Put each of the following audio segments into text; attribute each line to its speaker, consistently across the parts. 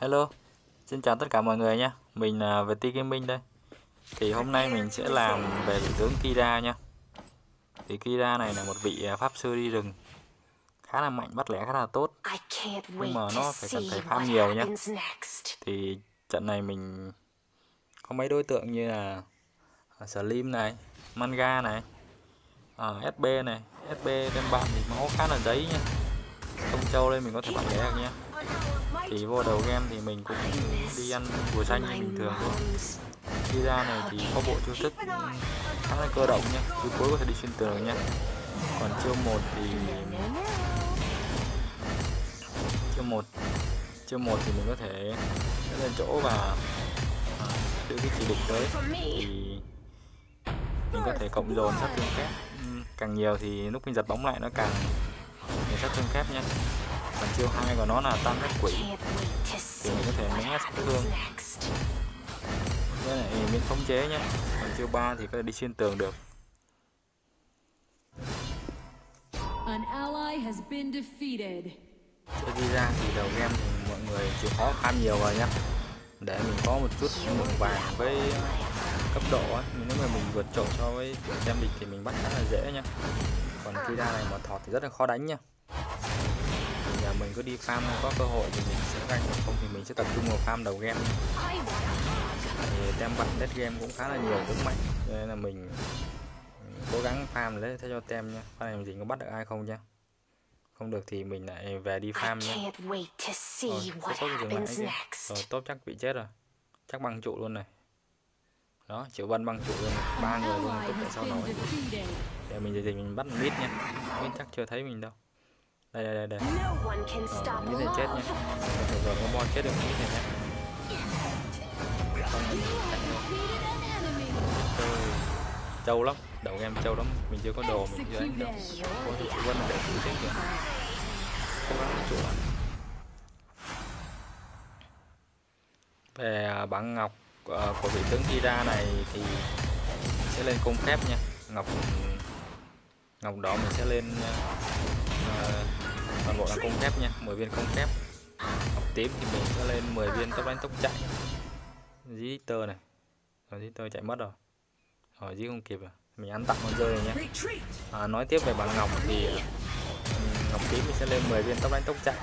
Speaker 1: Hello, xin chào tất cả mọi người nha Mình là VT Gaming đây. Thì hôm nay mình sẽ làm về vị tướng Kira nha Thì Kira này là một vị à, pháp sư đi rừng. Khá là mạnh, bắt lẻ khá là tốt.
Speaker 2: Nhưng mà nó phải cần phải farm nhiều nhá
Speaker 1: Thì trận này mình có mấy đối tượng như là à, Slim này, Manga này uh, SB này. SB đem bạn thì máu khá là giấy nha Không châu lên mình có thể bắt lẻ được nha thì vô đầu game thì mình cũng đi ăn bùa xanh như bình thường thôi đi ra này thì có bộ chiêu thức khá là cơ động nhé, chiêu cuối có thể đi xuyên tường nhé. còn chiêu một thì chiêu một chiêu một thì mình có thể lên chỗ và à, đưa cái chỉ định tới thì mình có thể cộng dồn sát thương kép càng nhiều thì lúc mình giật bóng lại nó càng sát thương kép nhé còn chiêu hai của nó là tăng các quỷ. Thì mình có thể né sát thương. với lại miễn khống chế nhé còn chiêu ba thì có thể đi xuyên tường được. Chơi đi ra thì đầu game thì mọi người chịu khó khăn nhiều rồi nhá. Để mình có một chút lượng vàng với cấp độ ấy. nếu mà mình vượt trội so với xem địch thì mình bắt khá là dễ nhá. Còn khi ra này mà thọt thì rất là khó đánh nhá mình cứ đi farm có cơ hội thì mình sẽ ganh không thì mình sẽ tập trung vào farm đầu game. Thì tem bạn dead game cũng khá là nhiều cũng mạnh. Cho nên là mình cố gắng farm lấy theo cho tem nha farm này mình có bắt được ai không nha không được thì mình lại về đi farm nha rồi tốt dừng lại rồi tốt chắc bị chết rồi. Chắc băng trụ luôn này. Đó chịu vân băng trụ luôn ba người luôn tốt tại sao nổi để mình thì mình bắt mít nha mít chắc chưa thấy mình đâu đây đây đây đây. Ờ, này chết nha. Rồi rồi có bo chết được mít này nhé không trâu lắm. Đầu em trâu lắm. Mình chưa có đồ mình chưa đánh đâu có trụ vân để trụ chết kìa. Cố gắng lại về à, bản ngọc uh, của vị tướng Kira này thì sẽ lên cung phép nha. Ngọc ngọc đỏ mình sẽ lên uh, toàn bộ là cung phép nha 10 viên cung phép ngọc tím thì mình sẽ lên 10 viên tốc đánh tốc chạy. Dí tơ này. Rồi dí tơ chạy mất rồi. Rồi dí không kịp rồi. Mình ăn tặng con rơi này nhé à, nói tiếp về bản ngọc thì ừ, ngọc tím mình sẽ lên 10 viên tốc đánh tốc chạy.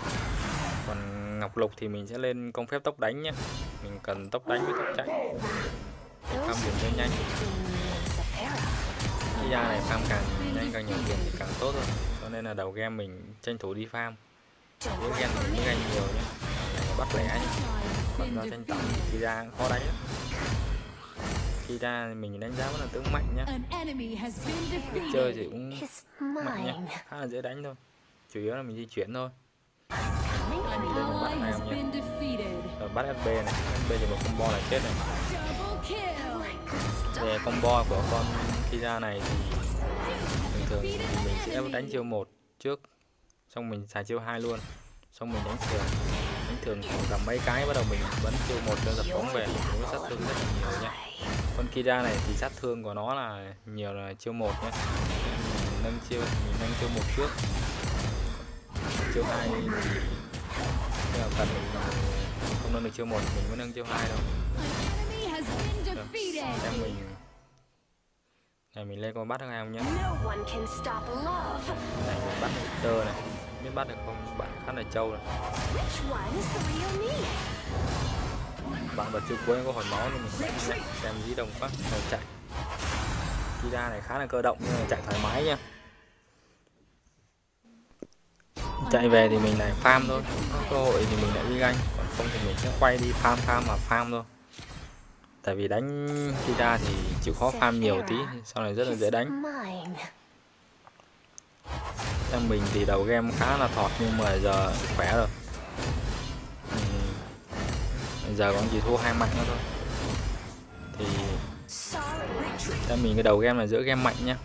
Speaker 1: Còn ngọc lục thì mình sẽ lên công phép tốc đánh nhé mình cần tốc đánh với tốc chạy. Để farm điểm cho nhanh. Cái da này farm càng nhanh càng nhiều tiền thì càng tốt thôi cho nên là đầu game mình tranh thủ đi farm. Với game mình ganh nhiều nhé bắt lẻ nhé còn do tranh tổng thì ra khó đánh lắm. Khi ra mình đánh giá vẫn là tướng mạnh nhá. Biết chơi thì cũng mạnh nhá. khá là dễ đánh thôi. Chủ yếu là mình di chuyển thôi. Này mình lên mình bắt hai không nha rồi bắt FB này. FB thì một combo là chết này về combo của con Kira này thì thường thì mình sẽ đánh chiêu một trước, xong mình xài chiêu hai luôn, xong mình đánh thường. Đánh thường tầm mấy cái bắt đầu mình bắn chiêu một cho giật bóng về cũng sát thương rất là nhiều nha con Kira này thì sát thương của nó là nhiều là chiêu một nhé mình nâng chiêu, mình nâng chiêu một trước. Chiêu hai thì nhưng mà cần mình không nâng được chiêu một, mình mới nâng chiêu hai đâu. Xem mình này mình lên con bắt được ai không nhá này mình bắt được tơ này. Biết bắt được không? Bạn khá là trâu này. Bạn bật chiêu cuối có hồi máu nên mình. Xem dí đồng phát rồi chạy. Kira này khá là cơ động nhưng mà chạy thoải mái nha. Chạy về thì mình lại farm thôi. Có cơ hội thì mình lại đi ganh. Còn không thì mình sẽ quay đi farm farm mà farm thôi. Tại vì đánh khi ra thì chịu khó farm nhiều tí, sau này rất là dễ đánh. Em mình thì đầu game khá là thọt nhưng mà giờ khỏe rồi. Giờ còn chỉ thua hai mạnh nữa thôi. Thì em mình cái đầu game là giữa game mạnh nhá.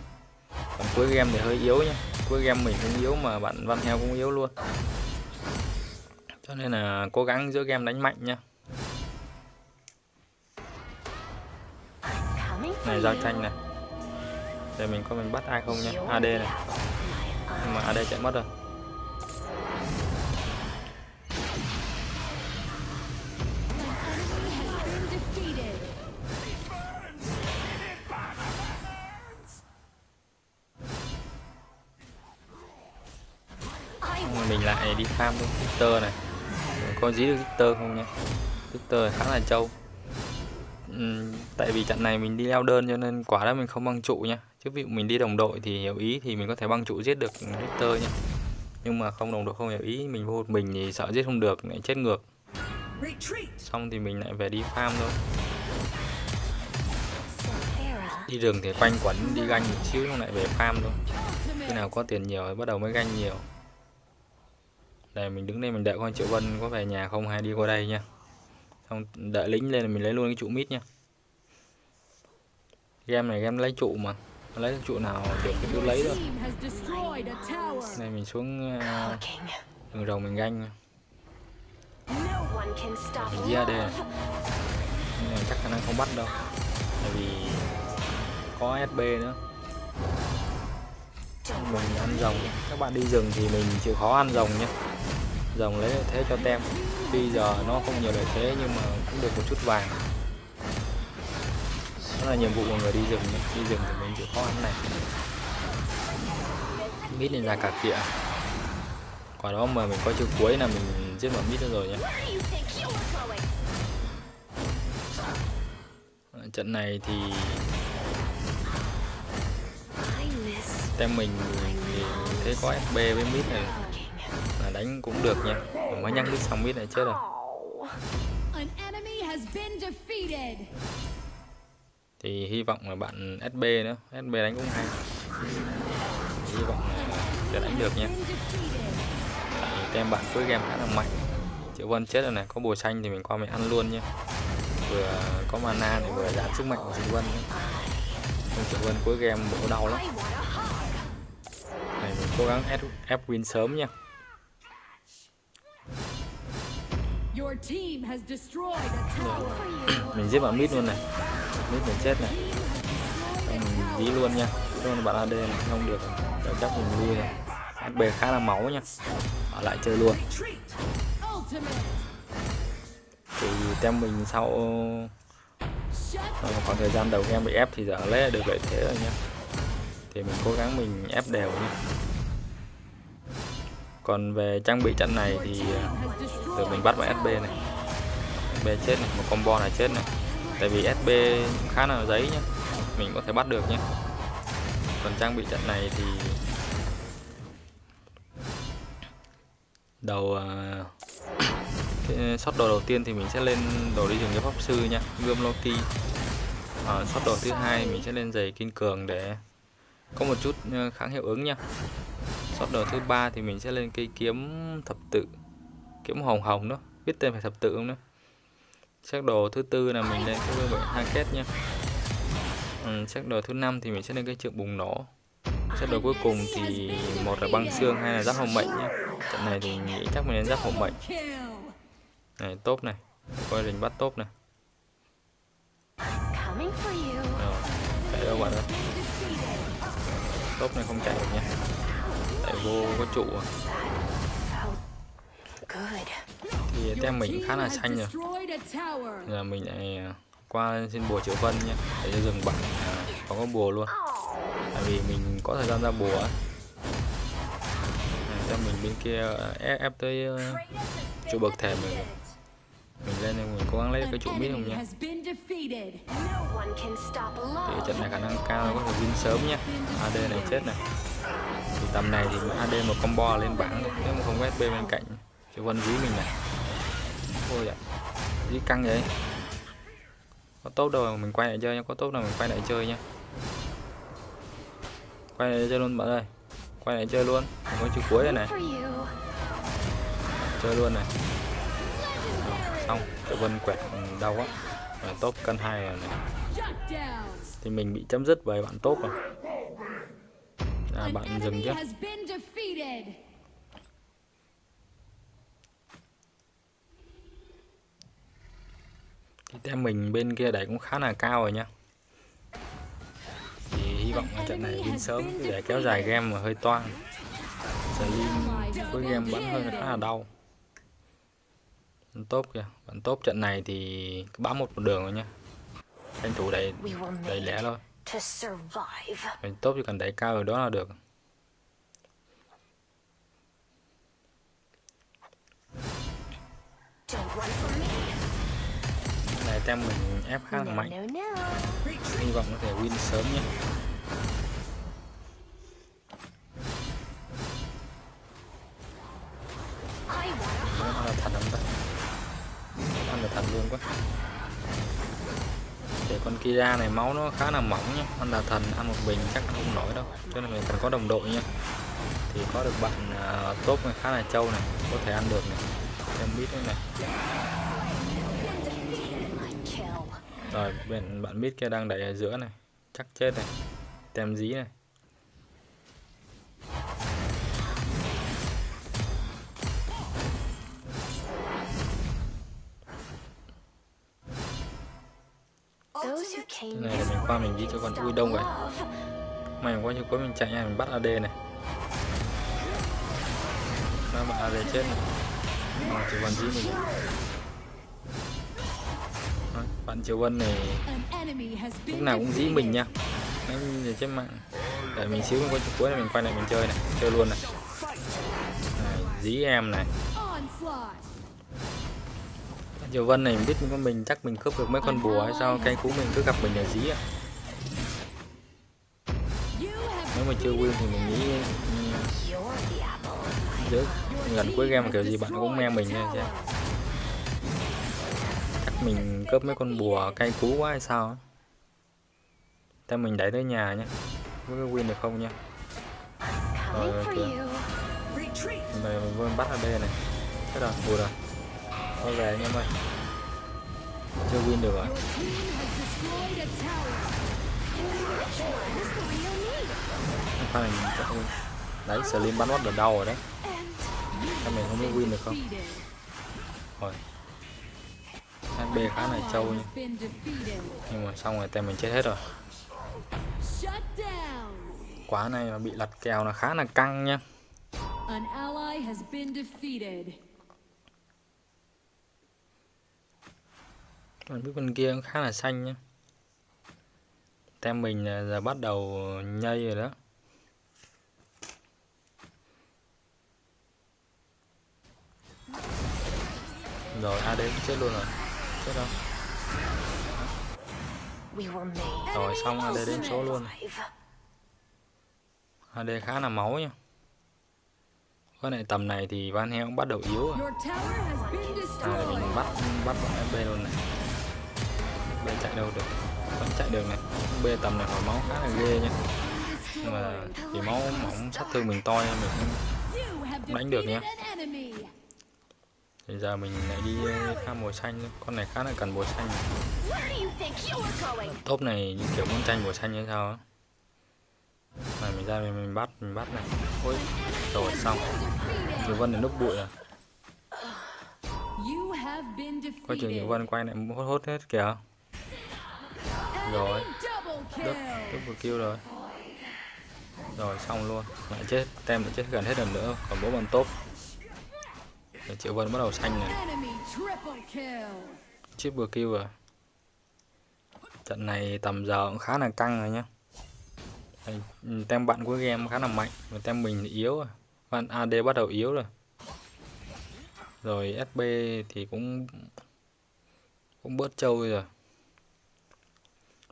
Speaker 1: Còn cuối game thì hơi yếu nhá. Cuối game mình cũng yếu mà bạn văn heo cũng yếu luôn. Cho nên là cố gắng giữa game đánh mạnh nhá. này, giao tranh này. Để mình coi mình bắt ai không nhá. AD này. Nhưng mà AD chạy mất rồi. Mình lại đi farm luôn Victor này có dí được Victor không nhé Victor khá là trâu uhm, tại vì trận này mình đi leo đơn cho nên quả đó mình không băng trụ nha. Chứ ví dụ mình đi đồng đội thì hiểu ý thì mình có thể băng trụ giết được Victor nha. Nhưng mà không đồng đội không hiểu ý mình vô một mình thì sợ giết không được lại chết ngược. Xong thì mình lại về đi farm thôi. Đi rừng thì quanh quẩn đi ganh một xíu xong lại về farm thôi. Khi nào có tiền nhiều thì bắt đầu mới ganh nhiều. Đây mình đứng đây mình đợi con triệu vân có về nhà không hay đi qua đây nha xong đợi lính lên là mình lấy luôn cái trụ mít nha game này game lấy trụ mà. Lấy trụ nào được thì cứ lấy thôi. Này mình xuống uh, đường rồng mình ganh mình ra đây. Này chắc khả năng không bắt đâu. Tại vì có SB nữa. Mình ăn rồng. Các bạn đi rừng thì mình chịu khó ăn rồng nhé rồng lấy lợi thế cho tem. Tuy giờ nó không nhiều lợi thế nhưng mà cũng được một chút vàng. Đó là nhiệm vụ của người đi rừng đi rừng thì mình chịu khó ăn này. Mít lên ra cả kịa quả đó mà mình có chữ cuối là mình giết bọn mít rồi nhé. Trận này thì tem mình thì thấy có FB với mid này đánh cũng được nha. Mới nhắc mid xong mid này chết rồi. Thì hy vọng là bạn SB nữa. SB đánh cũng hay. Hy vọng là sẽ đánh được nha. Tại tem bạn cuối game khá là mạnh. Triệu vân chết rồi này. Có bùa xanh thì mình qua mình ăn luôn nha. Vừa có mana thì vừa giảm sức mạnh của triệu vân nhé. triệu vân cuối game bộ đau lắm. Này mình cố gắng ép, ép win sớm nha mình giết bạn mid luôn này. Mid mình chết này. Mình dí luôn nha. Luôn bạn AD này không được. Rồi chắc mình lui rồi. HB khá là máu nha. Ở lại chơi luôn. Thì tem mình sau khoảng thời gian đầu game bị ép thì giờ lấy được lợi thế rồi nha. Thì mình cố gắng mình ép đều nha còn về trang bị trận này thì ờ, được mình bắt vào SB này. SB chết này một combo này chết này. Tại vì SB khá là giấy nhá mình có thể bắt được nhé còn trang bị trận này thì đầu ờ, shot đồ đầu tiên thì mình sẽ lên đồ đi rừng cho pháp sư nha gươm Loki. Uh, shot đồ thứ hai mình sẽ lên giày kiên cường để có một chút kháng hiệu ứng nha shot đồ thứ ba thì mình sẽ lên cây kiếm thập tự kiếm hồng hồng đó biết tên phải thập tự không đó. sắc đồ thứ tư là mình lên cái bảy hai kết nha. Ừ, sắc đồ thứ năm thì mình sẽ lên cái trượng bùng nổ. Sắc đồ cuối cùng thì một là băng xương hai là giáp hồng mệnh nhé trận này thì nghĩ chắc mình lên giáp hồng mệnh. Này top này coi rình bắt top này. Rồi chạy đâu bạn ơi? Top này không chạy được nha tại vô có trụ à. thì tem mình khá là xanh rồi. Giờ mình lại à, qua xin bùa triệu vân nhé để cho dừng bạn à, có có bùa luôn. Tại vì mình có thời gian ra bùa cho mình bên kia ép, ép tới chỗ bậc thềm mình mình lên thì mình cố gắng lấy cái trụ mít không nhé thì trận này khả năng cao có thể win sớm nhé AD này chết này tầm này thì AD một combo lên bảng nếu mà không có SP bên cạnh thì vân dí mình này. Thôi ạ dí căng vậy. Có tốt đâu mình quay lại chơi nhá, có tốt nào mình quay lại chơi nhá. Quay lại chơi luôn bạn ơi, quay lại chơi luôn. Mình có chữ cuối đây này. Chơi luôn này. Xong tự vân quẹt ừ, đau quá. Tốt top cân hai rồi này. Thì mình bị chấm dứt bởi bạn tốt rồi à, bạn dừng chứ thì tem mình bên kia đẩy cũng khá là cao rồi nha thì hy vọng là trận này win sớm để kéo dài game mà hơi toan Slim với game bắn hơi khá là đau. Tốt kìa. Bạn tốt trận này thì bám một một đường rồi nha tranh thủ đẩy đẩy lẻ thôi mình tốt chỉ cần đẩy cao rồi đó là được. Này tem mình ép khá là mạnh. hy vọng có thể win sớm nhé. Đó là thật không ta ăn là thật luôn quá để con Kira này máu nó khá là mỏng nhá ăn là thần ăn một bình chắc ăn không nổi đâu. Cho nên mình cần có đồng đội nha thì có được bạn à, uh, tốt này khá là trâu này có thể ăn được này. Em biết đấy này. Rồi bên bạn biết kia đang đẩy ở giữa này. Chắc chết này. Tem dí này. Thế này mình qua mình đi cho con ui đông vậy. Mày qua cho cuối mình chạy nha mình bắt AD này. Nó bắt AD chết này. À, chỉ còn dí mình bạn Triều Vân này lúc nào cũng dí mình nha. Anh về trên mạng. Để mình xíu qua cuối này mình quay lại mình chơi này chơi luôn này, này dí em này Diệu Vân này biết con mình, chắc mình cướp được mấy con bùa hay sao? Cây cú mình cứ gặp mình ở dí ạ. Nếu mà chưa win thì mình nghĩ ừ, giữa gần cuối game kiểu gì bạn cũng me mình nha chứ. Chắc mình cướp mấy con bùa cây cú quá hay sao Thế mình đẩy tới nhà nhé có win được không nha rồi kìa này mình bắt ở đây này. Thế rồi vừa rồi thôi về anh em ơi. Chưa win được rồi pha mình chắc win đấy, slim bắn mất ở đâu rồi đấy. Các mình không biết win được không? Rồi hp khá là trâu nhưng nhưng mà xong rồi tem mình chết hết rồi. Quá này mà bị lật kèo là khá là căng nha. An ally has been defeated. Còn biết con kia cũng khá là xanh nhá. Tem mình giờ bắt đầu nhây rồi đó. Rồi AD cũng chết luôn rồi. Chết đâu. Rồi xong AD đến số luôn. AD khá là máu nha. Cái này tầm này thì Van Heo cũng bắt đầu yếu rồi. À mình bắt bắt bọn FB luôn này bây chạy đâu được. Vẫn chạy được này. bê tầm này hồi máu khá là ghê nha. Nhưng mà thì máu mỏng sát thương mình to nên mình cũng đánh được nha. Bây giờ mình lại đi ờ, khá mùa xanh Con này khá là cần mùa xanh Top này như kiểu muốn tranh mùa xanh như sao á này mình ra mình, mình bắt mình bắt này ôi rồi xong Nhiều Vân đến núp bụi rồi. Coi chừng Nhiều Vân quay lại hốt hốt hết kìa rồi. Đức, double kill. rồi. Rồi xong luôn. Lại chết, tem lại chết gần hết lần nữa. Còn bố bọn top. Triệu Vân bắt đầu xanh này. Triple kill. Rồi Trận này tầm giờ cũng khá là căng rồi nhá. Tem bạn của game khá là mạnh và tem mình thì yếu rồi. Bạn AD bắt đầu yếu rồi. Rồi SB thì cũng cũng bớt trâu rồi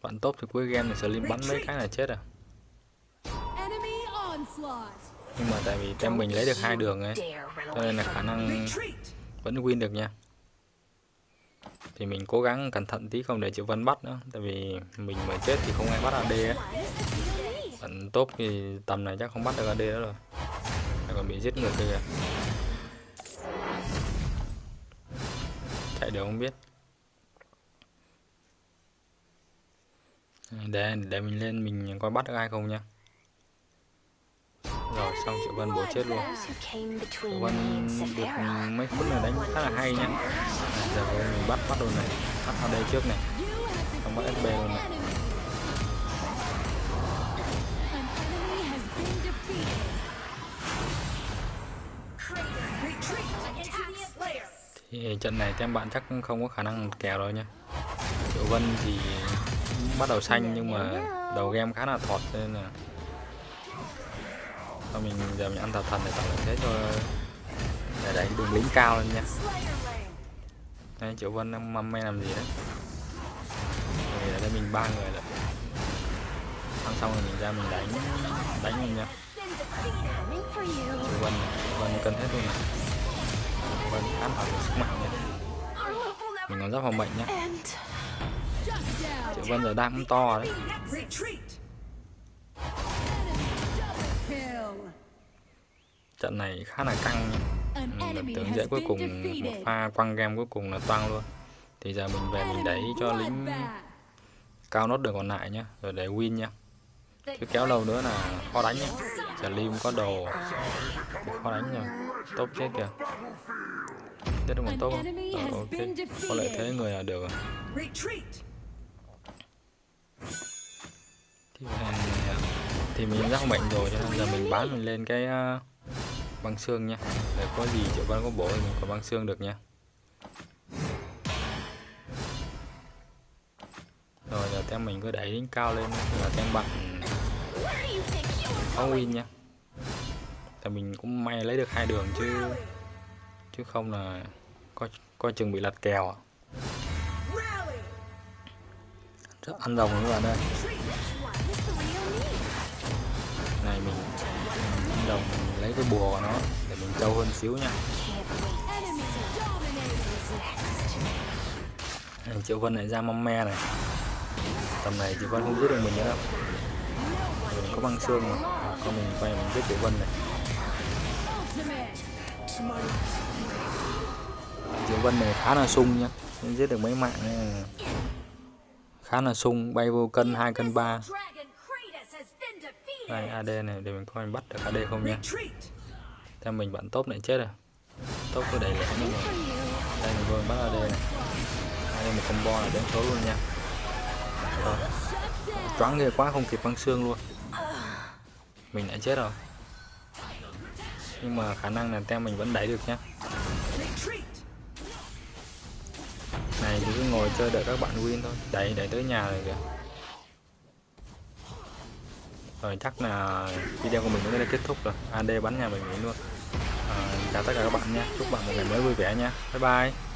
Speaker 1: bạn top thì cuối game thì slim bắn mấy cái là chết à nhưng mà tại vì tem mình lấy được hai đường ấy cho nên là khả năng vẫn win được nha. Thì mình cố gắng cẩn thận tí không để chịu Vân bắt nữa tại vì mình mà chết thì không ai bắt AD ấy. Bạn tốt thì tầm này chắc không bắt được AD đó rồi. Lại còn bị giết ngược kìa. Chạy được không biết để để mình lên mình coi bắt được ai không nha rồi xong triệu vân bố chết luôn. Triệu vân được mấy phút này đánh khá là hay nhá. Giờ mình bắt bắt đồ này bắt vào đây trước này. Xong bắt sb luôn này. Thì trận này các bạn chắc không có khả năng kèo rồi nha Triệu Vân thì bắt đầu xanh nhưng mà đầu game khá là thọt nên là Thôi mình giờ mình ăn thật thần để tạo lợi thế cho để đánh đường lính cao lên nha đây triệu vân đang măm me làm gì đấy? Rồi ở đây mình ba người rồi. Ăn xong rồi mình ra mình đánh đánh mình nha triệu vân triệu vân cân hết luôn này. Vân khá là sức mạnh nha mình còn rất phòng bệnh nhá triệu vân giờ đang to đấy. Trận này khá là căng. Nha Ừ, lập tưởng dễ cuối cùng một pha quăng game cuối cùng là toang luôn. Thì giờ mình về mình đẩy cho lính cao nốt đường còn lại nhá rồi để win nha chứ kéo lâu nữa là khó đánh nhá. giờ lim có đồ. Thì khó đánh nha tốt chết kìa. Chết được một tốt không? Ờ, ok. có lợi thế người là được rồi thì, à, thì mình rất bệnh rồi cho nên giờ mình bán mình lên cái à, băng xương nha. Để có gì triệu con có bổ thì mình có băng xương được nha. Rồi giờ tem mình cứ đẩy đến cao lên là tem bạn
Speaker 2: Where
Speaker 1: có win nha. Tại mình cũng may lấy được hai đường chứ chứ không là coi coi chừng bị lật kèo à. Chắc ăn rồng các bạn ơi. Này mình ăn rồng mình lấy cái bùa của nó để mình trâu hơn xíu nha. Này, triệu vân này ra mâm me này. Tầm này triệu vân không giết được mình nữa. Đâu mình có băng xương mà. Con mình quay mình giết triệu vân này. Triệu vân này khá là sung nhá giết được mấy mạng này khá là sung bay vô cân hai cân ba. Đây ad này để mình coi mình bắt được ad không nha. Theo mình bạn top này chết rồi. Top cứ đẩy lẻ nhưng mà đây mình vô mình bắt ad này. Ad một combo là đến số luôn nha. Rồi. Choáng ghê quá không kịp băng xương luôn. Mình đã chết rồi. Nhưng mà khả năng là tem mình vẫn đẩy được nhá này thì cứ ngồi chơi đợi các bạn win thôi. Đẩy đẩy tới nhà rồi kìa. Rồi chắc là video của mình đến đây kết thúc rồi. Ad bắn nhà mình nghỉ luôn. À, chào tất cả các bạn nha. Chúc bạn một ngày mới vui vẻ nha. Bye bye.